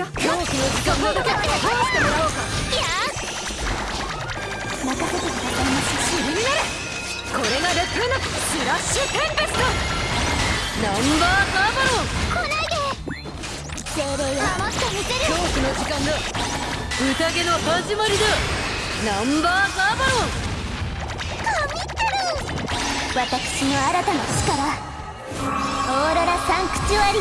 よ。狂気の時間だけ通してもらおうかいや任せてくださいます尻になれこれがレプーナスラッシュテンペストナンバーガーバロン来ないで精霊よ守ってみせる狂気の時間だ宴の始まりだナンバーガーバロン神ってる私の新たな力。オーロラサンクチュアリ。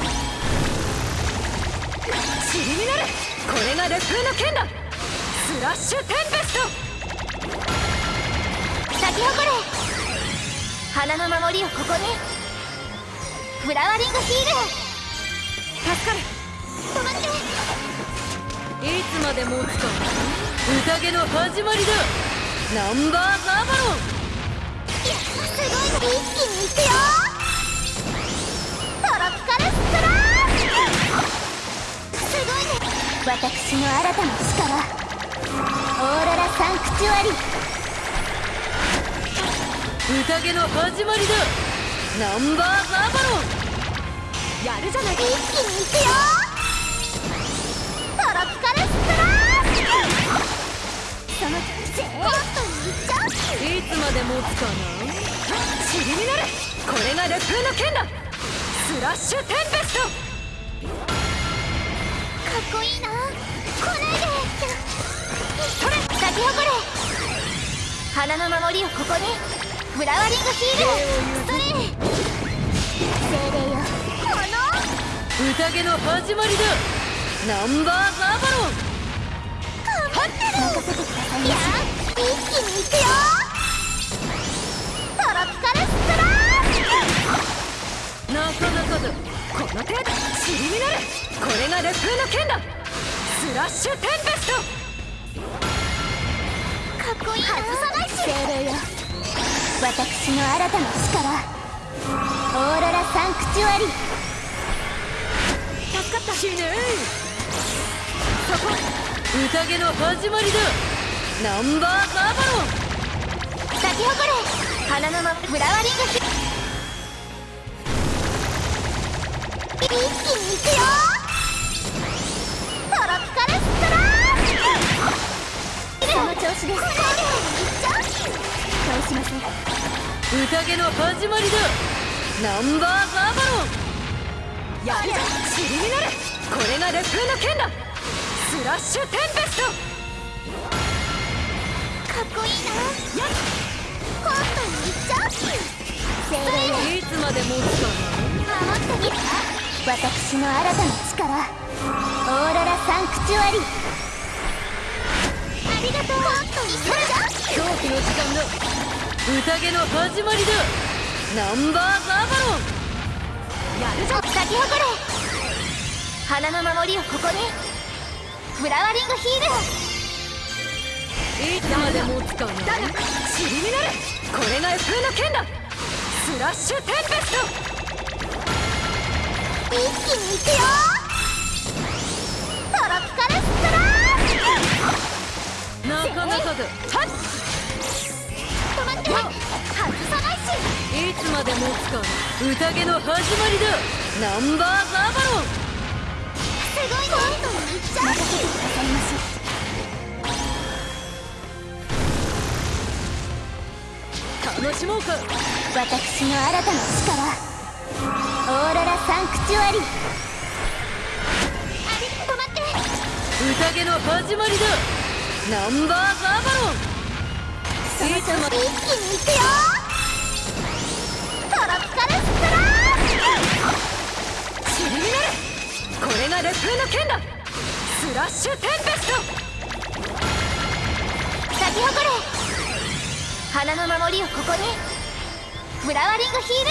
塵になれこれがレプーナ剣だスラッシュテンペスト咲き誇れ花の守りをここにフラワリングヒール助かる止まっていつまで持つか宴の始まりだナンバーガーバロン私の新たな力。オーロラサンクチュアリ。宴の始まりだ。ナンバーガーバロン。やるじゃない一気にいくよ。トロピカルスプラッシュ。そのぜーっといっちゃう。いつまで持つかな。塵になれこれがレプーナ剣だ。スラッシュテンペスト花の守りをここに。フラワリングヒール。それ。精霊よ。この宴の始まりだ。ナンバーガーバロン。頑張ってる任せてください。いや一気にいくよ。トロピカルスプラッシュなかなかだ。この程度塵になれこれがレプーナ剣だ。スラッシュテンペスト私の新たな力。オーロラサンクチュアリ。助かった。死ね。そこ。宴の始まりだ。ナンバーガーバロン。咲き誇れ。花のまフラワリングヒ一気にいくよ宴の始まりだ。ナンバーガーバロン。やるじゃ塵になれ。これがレプーナ剣だ。スラッシュテンペスト。かっこいいな。やっ。コートにいっちゃう。精霊いつまで持つか守ってみる私の新たな力。オーロラサンクチュアリ。ありがとう。コートにいっちゃ狂気の時間だ。宴の始まりだ。ナンバーガーバロン。やるぞ。咲き誇れ花の守りをここに。フラワリングヒール。いつまで持つかな塵になれこれがレプーナ剣だスラッシュテンペスト。一気にいくよ。っ。止まって外さないし。いつまで持つか宴の始まりだ。ナンバーガーバロン。すごいねコートにいっちゃう。任せてくださいまし楽しもうか。私の新たな力。オーロラサンクチュアリ。あり止まって宴の始まりだナンバーガーバロン。その調子一気にいくよ。トロピカルスプラッシュ塵になれこれがレプーナ剣だスラッシュテンペスト咲き誇れ。花の守りをここに。フラワリングヒール